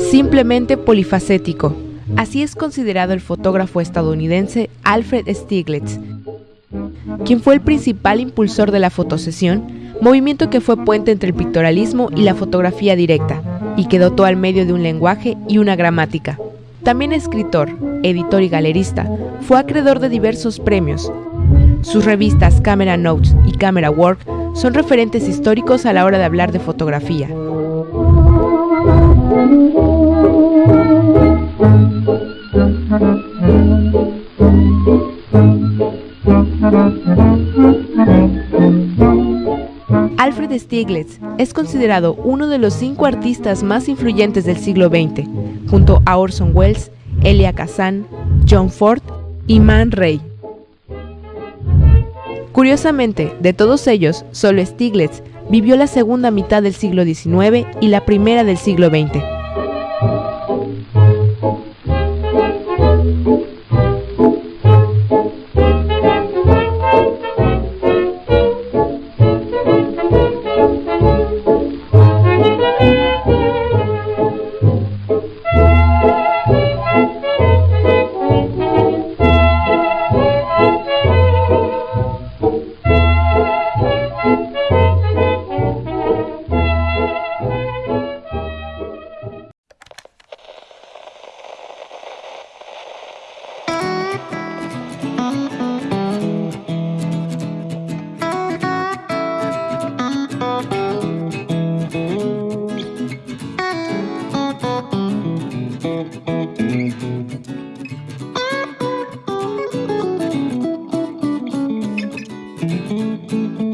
Simplemente polifacético. Así es considerado el fotógrafo estadounidense Alfred Stieglitz, quien fue el principal impulsor de la fotosesión, movimiento que fue puente entre el pictorialismo y la fotografía directa, y que dotó al medio de un lenguaje y una gramática. También escritor, editor y galerista, fue acreedor de diversos premios. Sus revistas Camera Notes y Camera Work son referentes históricos a la hora de hablar de fotografía. Es considerado uno de los cinco artistas más influyentes del siglo XX, junto a Orson Welles, Elia Kazan, John Ford y Man Ray. Curiosamente, de todos ellos, solo Stieglitz vivió la segunda mitad del siglo XIX y la primera del siglo XX. Thank you.